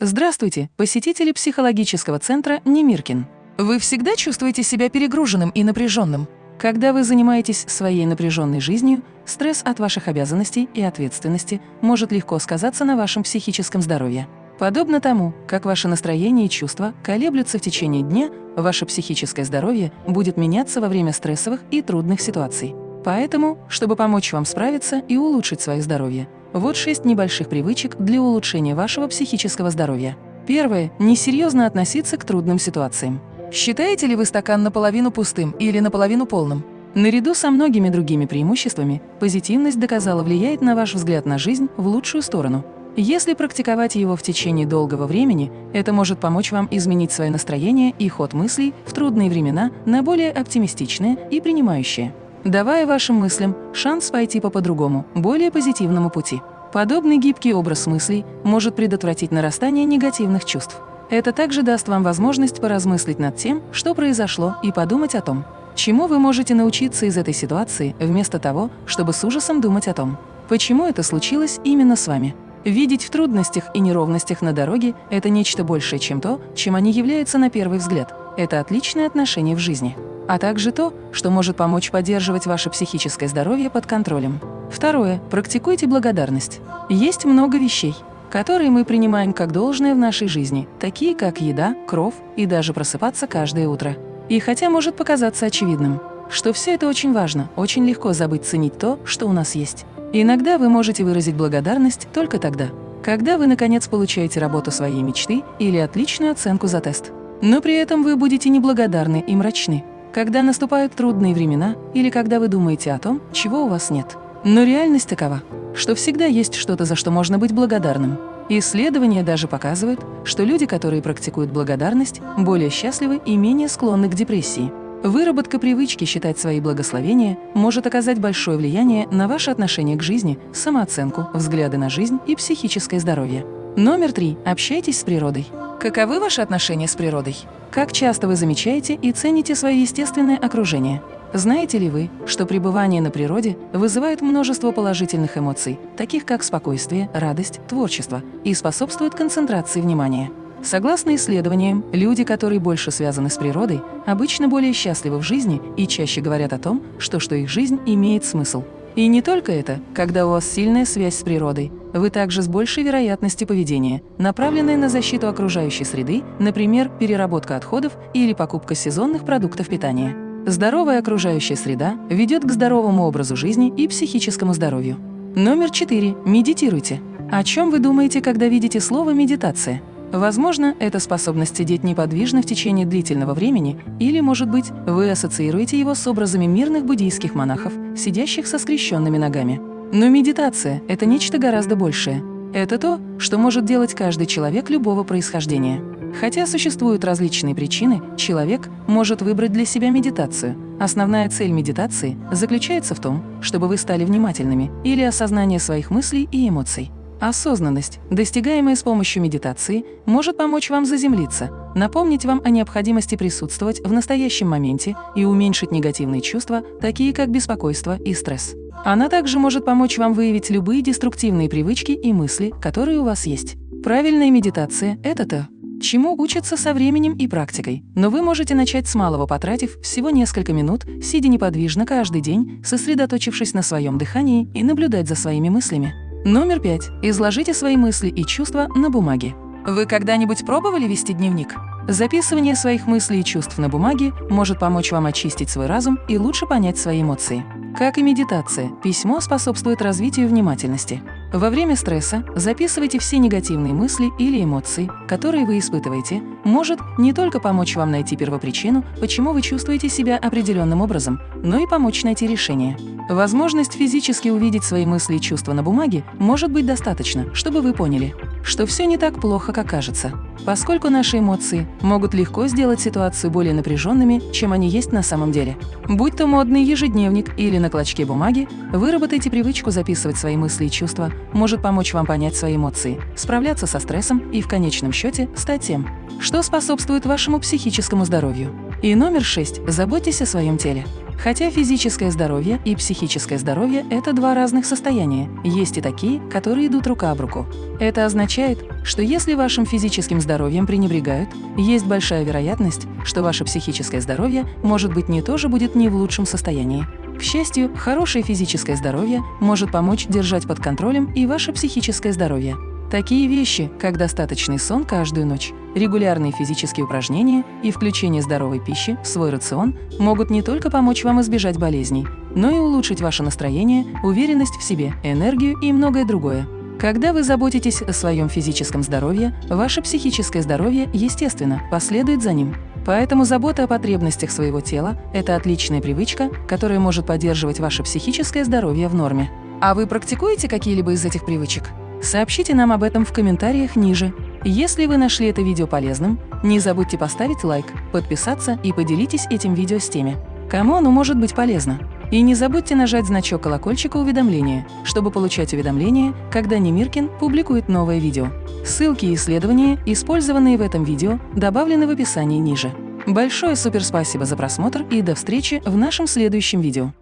Здравствуйте, посетители психологического центра Немиркин. Вы всегда чувствуете себя перегруженным и напряженным? Когда вы занимаетесь своей напряженной жизнью, стресс от ваших обязанностей и ответственности может легко сказаться на вашем психическом здоровье. Подобно тому, как ваше настроение и чувства колеблются в течение дня, ваше психическое здоровье будет меняться во время стрессовых и трудных ситуаций. Поэтому, чтобы помочь вам справиться и улучшить свое здоровье, вот шесть небольших привычек для улучшения вашего психического здоровья. Первое – несерьезно относиться к трудным ситуациям. Считаете ли вы стакан наполовину пустым или наполовину полным? Наряду со многими другими преимуществами, позитивность доказала влияет на ваш взгляд на жизнь в лучшую сторону. Если практиковать его в течение долгого времени, это может помочь вам изменить свое настроение и ход мыслей в трудные времена на более оптимистичные и принимающие давая вашим мыслям шанс пойти по по-другому, более позитивному пути. Подобный гибкий образ мыслей может предотвратить нарастание негативных чувств. Это также даст вам возможность поразмыслить над тем, что произошло, и подумать о том, чему вы можете научиться из этой ситуации, вместо того, чтобы с ужасом думать о том, почему это случилось именно с вами. Видеть в трудностях и неровностях на дороге – это нечто большее, чем то, чем они являются на первый взгляд. Это отличное отношение в жизни а также то, что может помочь поддерживать ваше психическое здоровье под контролем. Второе. Практикуйте благодарность. Есть много вещей, которые мы принимаем как должное в нашей жизни, такие как еда, кров и даже просыпаться каждое утро. И хотя может показаться очевидным, что все это очень важно, очень легко забыть ценить то, что у нас есть. иногда вы можете выразить благодарность только тогда, когда вы, наконец, получаете работу своей мечты или отличную оценку за тест. Но при этом вы будете неблагодарны и мрачны когда наступают трудные времена или когда вы думаете о том, чего у вас нет. Но реальность такова, что всегда есть что-то, за что можно быть благодарным. Исследования даже показывают, что люди, которые практикуют благодарность, более счастливы и менее склонны к депрессии. Выработка привычки считать свои благословения может оказать большое влияние на ваше отношение к жизни, самооценку, взгляды на жизнь и психическое здоровье. Номер три. Общайтесь с природой. Каковы ваши отношения с природой? Как часто вы замечаете и цените свое естественное окружение? Знаете ли вы, что пребывание на природе вызывает множество положительных эмоций, таких как спокойствие, радость, творчество, и способствует концентрации внимания? Согласно исследованиям, люди, которые больше связаны с природой, обычно более счастливы в жизни и чаще говорят о том, что, что их жизнь имеет смысл. И не только это, когда у вас сильная связь с природой, вы также с большей вероятностью поведения, направленное на защиту окружающей среды, например, переработка отходов или покупка сезонных продуктов питания. Здоровая окружающая среда ведет к здоровому образу жизни и психическому здоровью. Номер четыре. Медитируйте. О чем вы думаете, когда видите слово «медитация»? Возможно, это способность сидеть неподвижно в течение длительного времени, или, может быть, вы ассоциируете его с образами мирных буддийских монахов, сидящих со скрещенными ногами. Но медитация – это нечто гораздо большее. Это то, что может делать каждый человек любого происхождения. Хотя существуют различные причины, человек может выбрать для себя медитацию. Основная цель медитации заключается в том, чтобы вы стали внимательными или осознание своих мыслей и эмоций. Осознанность, достигаемая с помощью медитации, может помочь вам заземлиться, напомнить вам о необходимости присутствовать в настоящем моменте и уменьшить негативные чувства, такие как беспокойство и стресс. Она также может помочь вам выявить любые деструктивные привычки и мысли, которые у вас есть. Правильная медитация – это то, чему учатся со временем и практикой. Но вы можете начать с малого, потратив всего несколько минут, сидя неподвижно каждый день, сосредоточившись на своем дыхании и наблюдать за своими мыслями. Номер пять. Изложите свои мысли и чувства на бумаге. Вы когда-нибудь пробовали вести дневник? Записывание своих мыслей и чувств на бумаге может помочь вам очистить свой разум и лучше понять свои эмоции. Как и медитация, письмо способствует развитию внимательности. Во время стресса записывайте все негативные мысли или эмоции, которые вы испытываете, может не только помочь вам найти первопричину, почему вы чувствуете себя определенным образом, но и помочь найти решение. Возможность физически увидеть свои мысли и чувства на бумаге может быть достаточно, чтобы вы поняли, что все не так плохо, как кажется, поскольку наши эмоции могут легко сделать ситуацию более напряженными, чем они есть на самом деле. Будь то модный ежедневник или на клочке бумаги, выработайте привычку записывать свои мысли и чувства, может помочь вам понять свои эмоции, справляться со стрессом и в конечном счете стать тем, что способствует вашему психическому здоровью. И номер шесть. Заботьтесь о своем теле. Хотя физическое здоровье и психическое здоровье – это два разных состояния, есть и такие, которые идут рука об руку. Это означает, что если вашим физическим здоровьем пренебрегают, есть большая вероятность, что ваше психическое здоровье, может быть, не тоже будет не в лучшем состоянии. К счастью, хорошее физическое здоровье может помочь держать под контролем и ваше психическое здоровье. Такие вещи, как достаточный сон каждую ночь, регулярные физические упражнения и включение здоровой пищи в свой рацион могут не только помочь вам избежать болезней, но и улучшить ваше настроение, уверенность в себе, энергию и многое другое. Когда вы заботитесь о своем физическом здоровье, ваше психическое здоровье, естественно, последует за ним. Поэтому забота о потребностях своего тела – это отличная привычка, которая может поддерживать ваше психическое здоровье в норме. А вы практикуете какие-либо из этих привычек? Сообщите нам об этом в комментариях ниже. Если вы нашли это видео полезным, не забудьте поставить лайк, подписаться и поделитесь этим видео с теми, кому оно может быть полезно. И не забудьте нажать значок колокольчика уведомления, чтобы получать уведомления, когда Немиркин публикует новое видео. Ссылки и исследования, использованные в этом видео, добавлены в описании ниже. Большое суперспасибо за просмотр и до встречи в нашем следующем видео.